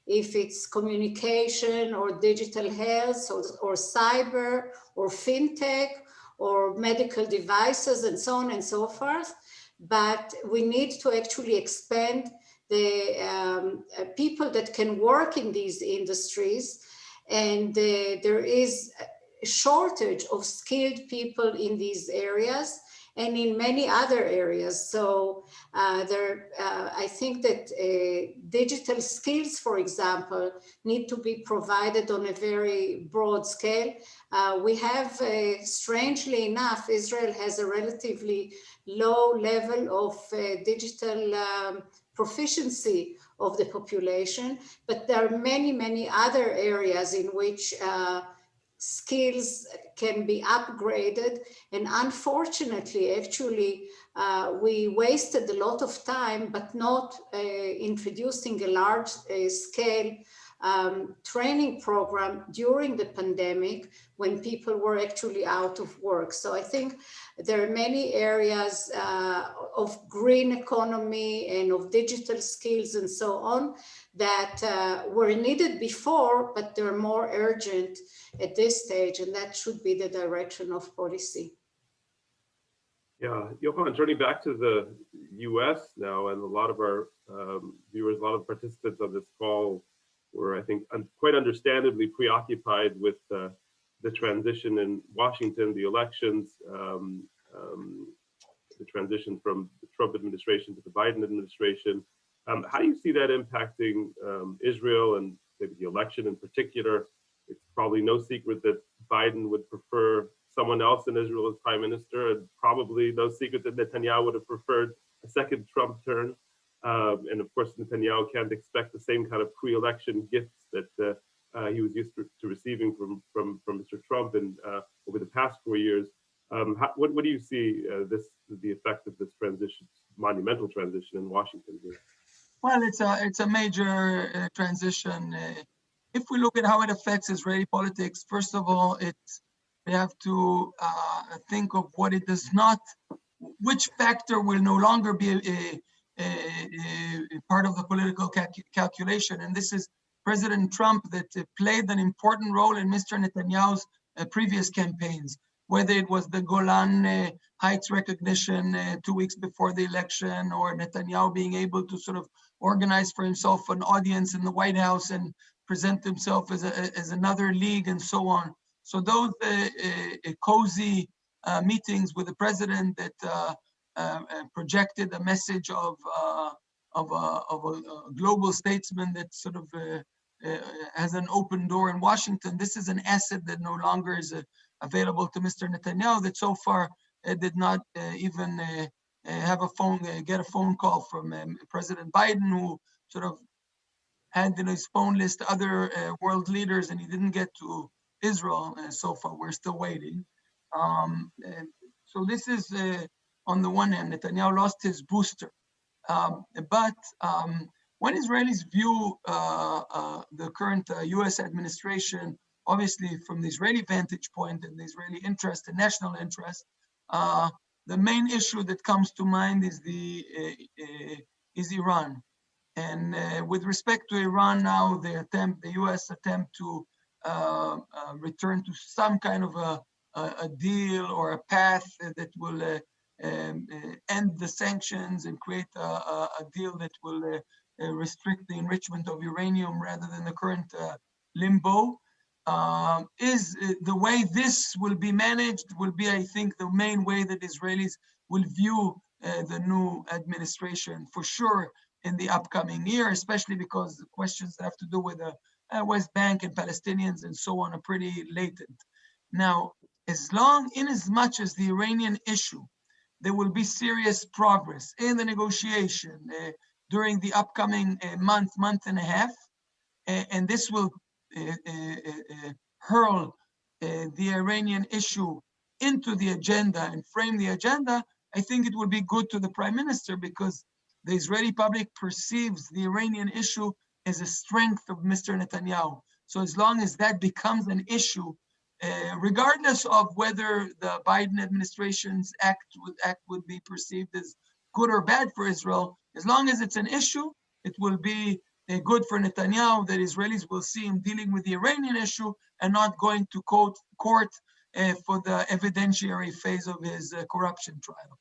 If it's communication or digital health or, or cyber or fintech or medical devices and so on and so forth. But we need to actually expand the um, uh, people that can work in these industries. And there is a shortage of skilled people in these areas and in many other areas. So uh, there, uh, I think that uh, digital skills, for example, need to be provided on a very broad scale. Uh, we have, uh, strangely enough, Israel has a relatively low level of digital um, proficiency of the population, but there are many, many other areas in which skills can be upgraded. And unfortunately, actually, uh, we wasted a lot of time, but not uh, introducing a large uh, scale um, training program during the pandemic when people were actually out of work. So I think there are many areas uh, of green economy and of digital skills and so on that uh, were needed before, but they're more urgent at this stage, and that should be the direction of policy. Yeah, Yochanan, turning back to the US now, and a lot of our um, viewers, a lot of participants on this call were, I think, un quite understandably preoccupied with uh, the transition in Washington, the elections, um, um, the transition from the Trump administration to the Biden administration. Um, how do you see that impacting um, Israel and maybe the election in particular? It's probably no secret that Biden would prefer someone else in Israel as prime minister, and probably no secret that Netanyahu would have preferred a second Trump turn. Um, and of course, Netanyahu can't expect the same kind of pre-election gifts that uh, uh, he was used to, to, receiving from, from, from Mr. Trump and uh, over the past four years. Um, how, what, what do you see uh, this the effect of this transition, monumental transition in Washington here? Well, it's a it's a major uh, transition. Uh, if we look at how it affects Israeli politics, first of all, it's we have to think of what it does not, which factor will no longer be part of the political calculation. And this is President Trump that uh, played an important role in Mr. Netanyahu's uh, previous campaigns, whether it was the Golan uh, Heights recognition uh, two weeks before the election or Netanyahu being able to sort of organize for himself an audience in the White House and present himself as, a, as another league and so on. So those uh, uh, cozy meetings with the president that uh, projected a message of uh, of, a, of a, global statesman that sort of uh, has an open door in Washington. This is an asset that no longer is available to Mr. Netanyahu that so far did not even have a phone, get a phone call from um, President Biden, who sort of had in his phone list to other uh, world leaders, and he didn't get to Israel uh, so far. We're still waiting. Um, so this is uh, on the one hand, Netanyahu lost his booster. Um, but um, when Israelis view uh, uh, the current uh, US administration, obviously from the Israeli vantage point and the Israeli interest and national interest, uh, the main issue that comes to mind is the uh, uh, is Iran. And with respect to Iran now, the attempt, the US attempt to return to some kind of a, a, deal or a path that will um, uh, end the sanctions and create a, a, a deal that will uh, uh, restrict the enrichment of uranium rather than the current limbo. Um, is the way this will be managed will be, I think, the main way that Israelis will view the new administration for sure in the upcoming year, especially because the questions that have to do with the West Bank and Palestinians and so on are pretty latent. Now, as long, in as much as the Iranian issue, there will be serious progress in the negotiation uh, during the upcoming uh, month, month and a half, uh, and this will uh, uh, uh, hurl the Iranian issue into the agenda and frame the agenda, I think it will be good to the prime minister because the Israeli public perceives the Iranian issue as a strength of Mr. Netanyahu. So as long as that becomes an issue, uh, regardless of whether the Biden administration's act would, act would be perceived as good or bad for Israel, as long as it's an issue, it will be uh, good for Netanyahu that Israelis will see him dealing with the Iranian issue and not going to court, court uh, for the evidentiary phase of his uh, corruption trial.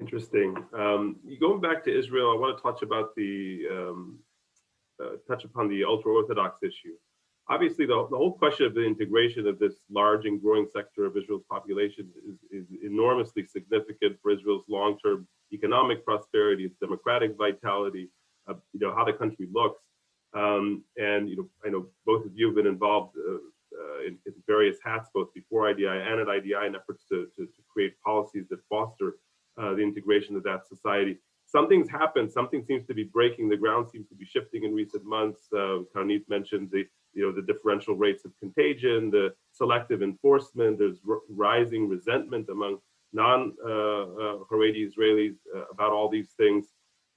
Interesting. Um, going back to Israel, I want to touch about the um, touch upon the ultra-Orthodox issue. Obviously, the, the whole question of the integration of this large and growing sector of Israel's population is, is enormously significant for Israel's long-term economic prosperity, its democratic vitality, uh, you know, how the country looks. Um, and, you know, I know both of you have been involved uh, uh, in, in, various hats, both before IDI and at IDI in efforts to, to, to create policies that foster uh, the integration of that society. Something's happened, something seems to be breaking, the ground seems to be shifting in recent months. Uh, Karnit mentioned the, you know, the differential rates of contagion, the selective enforcement, there's rising resentment among non-Haredi uh, uh, Israelis uh, about all these things.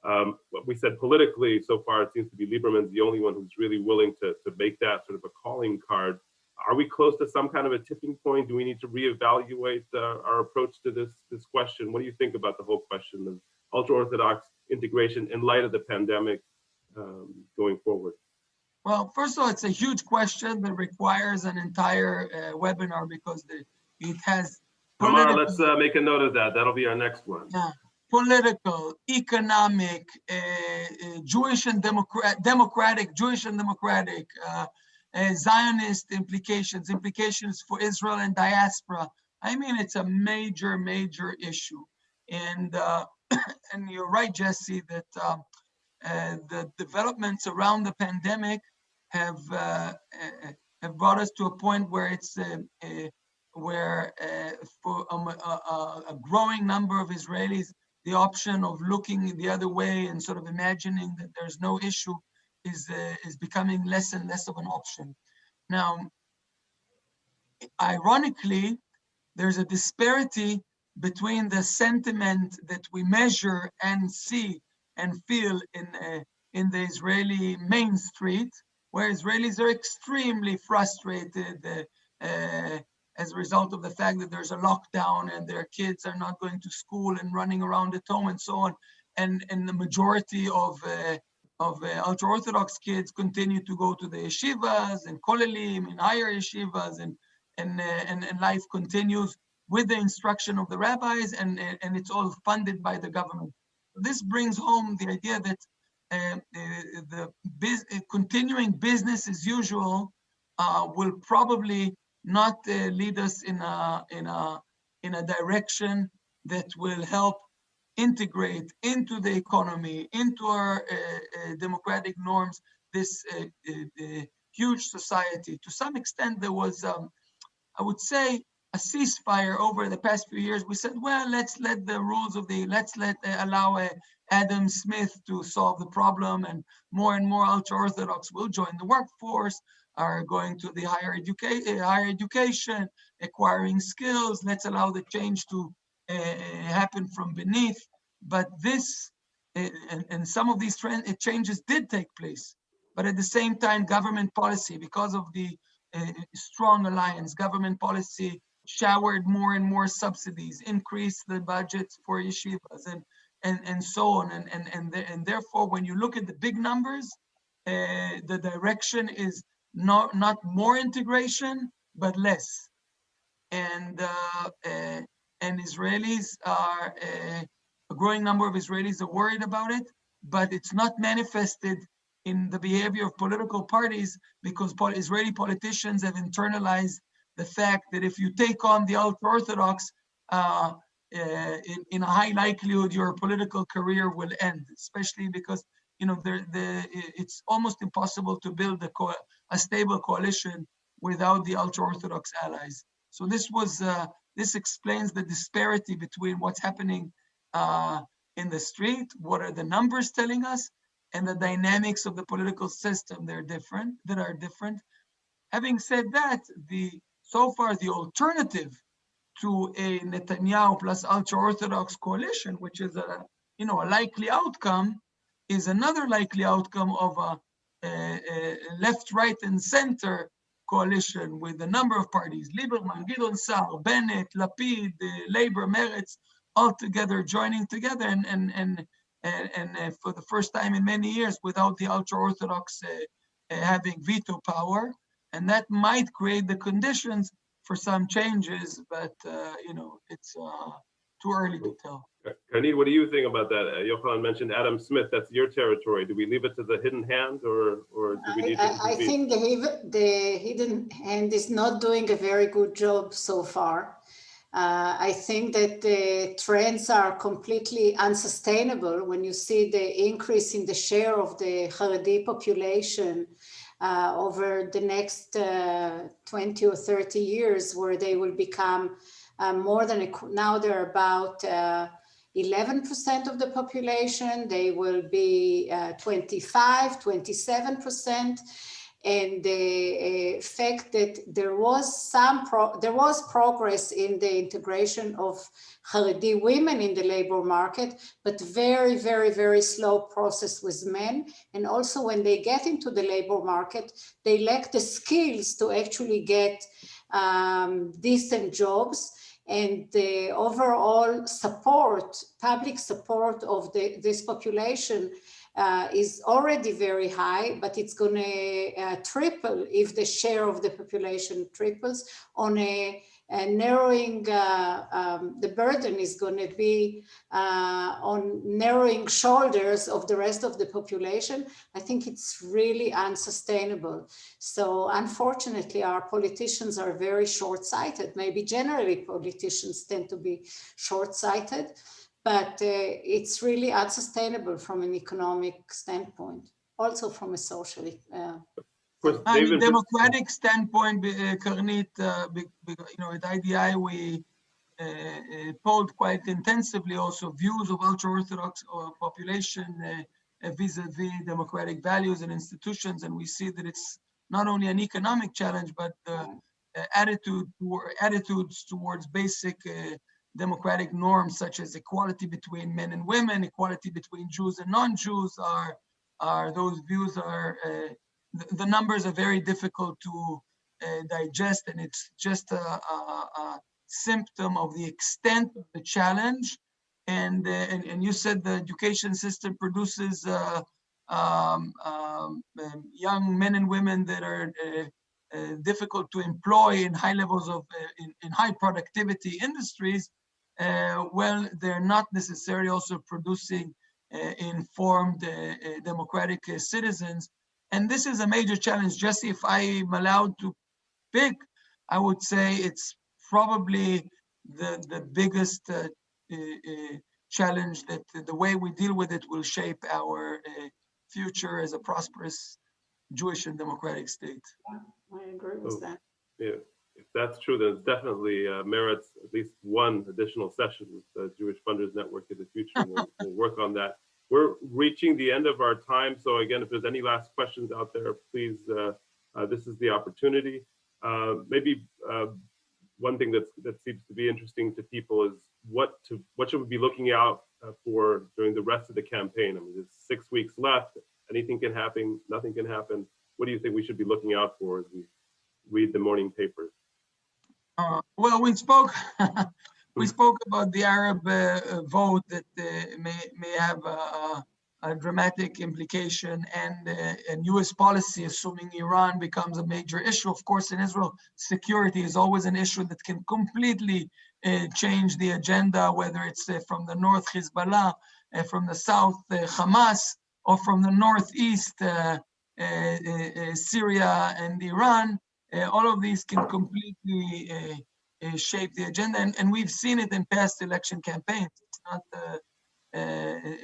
Um, what we said politically so far, it seems to be Lieberman's the only one who's really willing to, to make that sort of a calling card. Are we close to some kind of a tipping point? Do we need to reevaluate uh, our approach to this, this question? What do you think about the whole question of ultra-Orthodox integration in light of the pandemic um, going forward? Well, first of all, it's a huge question that requires an entire uh, webinar because the, it has. Tamara, let's uh, make a note of that. That'll be our next one. Yeah, political, economic, uh, uh Jewish and democrat, democratic, Jewish and democratic, uh, uh, Zionist implications, implications for Israel and diaspora. I mean, it's a major, major issue. And [CLEARS THROAT] and you're right, Jesse, that um, the developments around the pandemic have have brought us to a point where it's where uh, for um, a, a, a, growing number of Israelis the option of looking the other way and sort of imagining that there's no issue is, uh, is becoming less and less of an option. Now, ironically, there's a disparity between the sentiment that we measure and see and feel in, uh, in the Israeli main street, where Israelis are extremely frustrated, uh, uh as a result of the fact that there's a lockdown and their kids are not going to school and running around at home and so on. And, and the majority of, uh, of uh, ultra-Orthodox kids continue to go to the yeshivas and kollelim and higher yeshivas and, and, uh, and, and life continues with the instruction of the rabbis and, and it's all funded by the government. This brings home the idea that uh, the biz continuing business as usual uh, will probably not uh, lead us in a in a in a direction that will help integrate into the economy, into our uh, uh, democratic norms, this uh, uh, huge society. To some extent, there was, um, I would say, a ceasefire over the past few years. We said, well, let's let the rules of the, let's let uh, allow Adam Smith to solve the problem, and more and more ultra-Orthodox will join the workforce are going to the higher, educa eh, higher education, acquiring skills. Let's allow the change to uh, happen from beneath. But this, and, and, some of these trend, changes did take place. But at the same time, government policy, because of the strong alliance, government policy showered more and more subsidies, increased the budgets for yeshivas, and and and so on. And and and, the, and therefore, when you look at the big numbers, uh, the direction is not not more integration, but less. And uh, uh, and Israelis are uh, a growing number of Israelis are worried about it, but it's not manifested in the behavior of political parties because Israeli politicians have internalized the fact that if you take on the ultra-Orthodox, uh, uh, in, in, a high likelihood your political career will end, especially because you know the, the it's almost impossible to build a, a stable coalition without the ultra-Orthodox allies. So this was, uh, this explains the disparity between what's happening uh, in the street, what are the numbers telling us, and the dynamics of the political system they're different, that are different. Having said that, the so far the alternative to a Netanyahu plus ultra-Orthodox coalition, which is a you know a likely outcome, is another likely outcome of a, a, a left, right, and center coalition with a number of parties: Lieberman, Gideon Sa'ar, Bennett, Lapid, Labor, Meretz, all together joining together, and and and and, and uh, for the first time in many years, without the ultra-Orthodox uh, uh, having veto power, and that might create the conditions for some changes, but uh, you know it's uh, too early to tell. Karnit, what do you think about that? Uh, Yochanan mentioned Adam Smith. That's your territory. Do we leave it to the hidden hand, or or do we I, need to I, I think the, the hidden hand is not doing a very good job so far. Uh, I think that the trends are completely unsustainable when you see the increase in the share of the Haredi population uh, over the next uh, 20 or 30 years, where they will become uh, more than, a, now they're about uh, 11% of the population, they will be uh, 25, 27%. And the uh, fact that there was some, there was progress in the integration of Haredi women in the labor market, but very, very, very slow process with men. And also when they get into the labor market, they lack the skills to actually get um, decent jobs and the overall support, public support of the, this population uh, is already very high, but it's going to uh, triple if the share of the population triples on a, a narrowing, uh, um, the burden is going to be uh, on narrowing shoulders of the rest of the population. I think it's really unsustainable. So unfortunately, our politicians are very short-sighted. Maybe generally politicians tend to be short-sighted, but uh, it's really unsustainable from an economic standpoint, also from a social. Uh, Of course, On David, a democratic standpoint, be- uh, Karnit, uh, be- be- you know, at IDI, we uh, uh, polled quite intensively also views of ultra-Orthodox uh, population vis-a-vis democratic values and institutions. And we see that it's not only an economic challenge, but the uh, attitude, attitudes towards basic uh, democratic norms such as equality between men and women, equality between Jews and non-Jews are, are those views are, uh, the, the numbers are very difficult to uh, digest and it's just a, a, a symptom of the extent of the challenge. And, uh, and, and you said the education system produces uh, um, um, um, young men and women that are uh, uh, difficult to employ in high levels of, in, in high productivity industries, well, they're not necessarily also producing uh, informed uh, uh, democratic uh, citizens. And this is a major challenge. Just if I'm allowed to pick, I would say it's probably the, the biggest uh, uh, uh, challenge that the way we deal with it will shape our uh, future as a prosperous Jewish and democratic state. I agree with Oh. that. yeah, if that's true, then it definitely uh, merits at least one additional session with the Jewish Funders Network in the future. We'll, [LAUGHS] we'll work on that. We're reaching the end of our time. So again, if there's any last questions out there, please, uh, uh, this is the opportunity. Uh, maybe uh, one thing that's, that seems to be interesting to people is what to what should we be looking out uh, for during the rest of the campaign? I mean, there's six weeks left. Anything can happen. Nothing can happen. What do you think we should be looking out for as we read the morning papers? Uh, well, we spoke, [LAUGHS] we spoke about the Arab uh, vote that uh, may, may have a, a- dramatic implication and, uh, and US policy, assuming Iran becomes a major issue. Of course, in Israel, security is always an issue that can completely uh, change the agenda, whether it's uh, from the north Hezbollah, from the south uh, Hamas, or from the northeast uh, uh, uh, uh, Syria and Iran. Uh, all of these can completely uh, uh, shape the agenda, and, and we've seen it in past election campaigns. It's not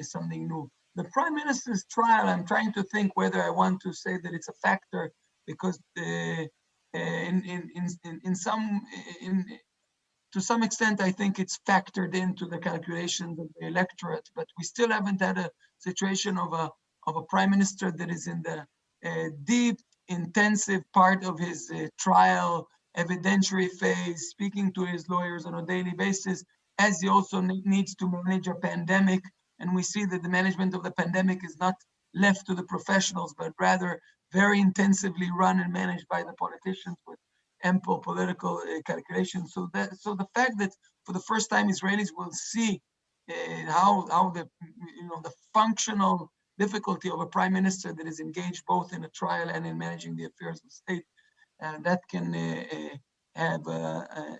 something new. The prime minister's trial, I'm trying to think whether I want to say that it's a factor because in, in, in, in some, in, to some extent, I think it's factored into the calculations of the electorate, but we still haven't had a situation of a, of a prime minister that is in the uh, deep, intensive part of his uh, trial, evidentiary phase, speaking to his lawyers on a daily basis, as he also ne- needs to manage a pandemic. And we see that the management of the pandemic is not left to the professionals, but rather very intensively run and managed by the politicians with ample political uh, calculations. So that so the fact that for the first time Israelis will see uh, how how the you know the functional difficulty of a prime minister that is engaged both in a trial and in managing the affairs of state, uh, that can uh, uh, have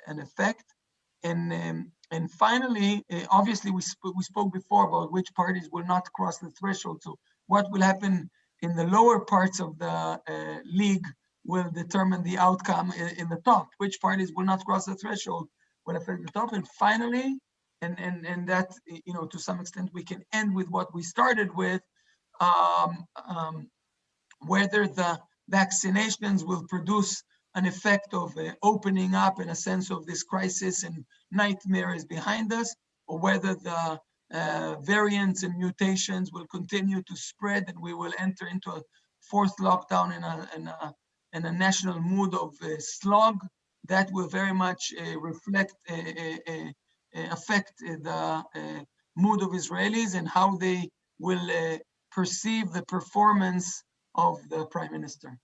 an effect. And um, and finally, obviously, we sp we spoke before about which parties will not cross the threshold. So what will happen in the lower parts of the league will determine the outcome in, in, the top. Which parties will not cross the threshold will affect the top. And finally, and and and that you know to some extent we can end with what we started with, um, um, whether the vaccinations will produce an effect of uh, opening up in a sense of this crisis and nightmare is behind us, or whether the uh, variants and mutations will continue to spread and we will enter into a fourth lockdown in a, in a, in a national mood of uh, slog that will very much uh, reflect, uh, uh, affect the mood of Israelis and how they will perceive the performance of the prime minister.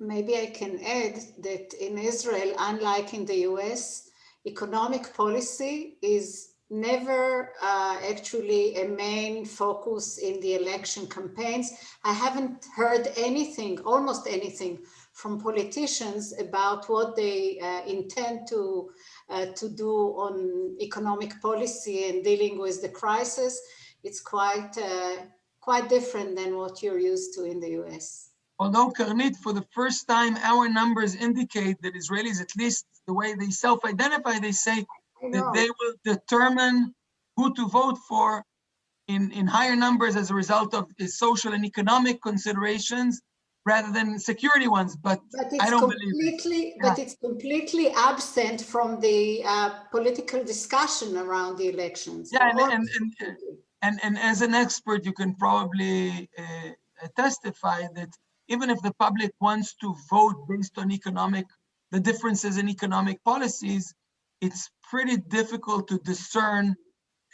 Maybe I can add that in Israel, unlike in the US, economic policy is never uh, actually a main focus in the election campaigns. I haven't heard anything, almost anything, from politicians about what they uh, intend to, uh, to do on economic policy and dealing with the crisis. It's quite, uh, quite different than what you're used to in the US. Although Karnit, for the first time, our numbers indicate that Israelis, at least the way they self-identify, they say that they will determine who to vote for in, in higher numbers as a result of social and economic considerations rather than security ones, but, but I don't believe it. But it's completely absent from the uh, political discussion around the elections. Yeah, and, and, and, and, and as an expert, you can probably uh, testify that even if the public wants to vote based on economic, the differences in economic policies, it's pretty difficult to discern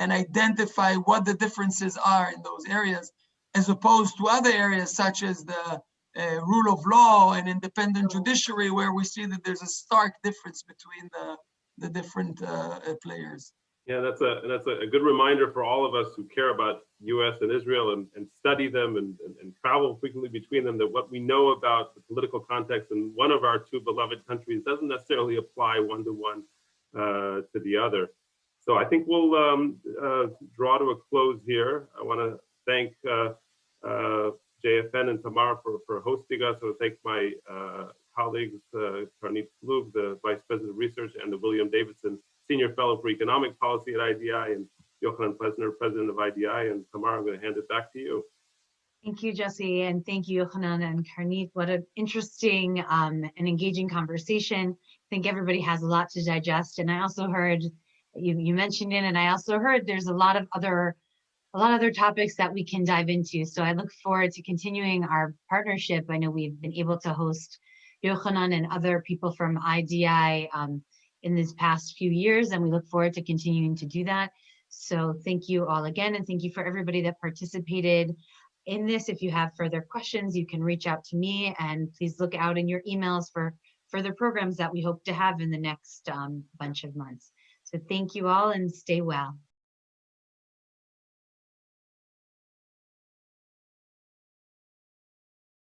and identify what the differences are in those areas, as opposed to other areas such as the uh, rule of law and independent judiciary, where we see that there's a stark difference between the, the different uh, players. Yeah, that's a that's a, good reminder for all of us who care about U.S. and Israel and, and study them and, and, and, travel frequently between them. That what we know about the political context in one of our two beloved countries doesn't necessarily apply one to one uh, to the other. So I think we'll um, uh, draw to a close here. I want to thank uh, uh JFN and Tamar for, for hosting us. I want to thank my uh, colleagues, uh, Karnit Flug, the Vice President of Research, and the William Davidson Senior Fellow for Economic Policy at IDI, and Yochanan Plesner, President of IDI. And Tamar, I'm going to hand it back to you. Thank you, Jesse, and thank you, Yochanan and Karnit. What an interesting um, and engaging conversation. I think everybody has a lot to digest. And I also heard, you, you mentioned it, and I also heard there's a lot of other a lot of other topics that we can dive into. So I look forward to continuing our partnership. I know we've been able to host Yochanan and other people from IDI um, in these past few years, and we look forward to continuing to do that. So thank you all again, and thank you for everybody that participated in this. If you have further questions, you can reach out to me, and please look out in your emails for further programs that we hope to have in the next um, bunch of months. So thank you all and stay well.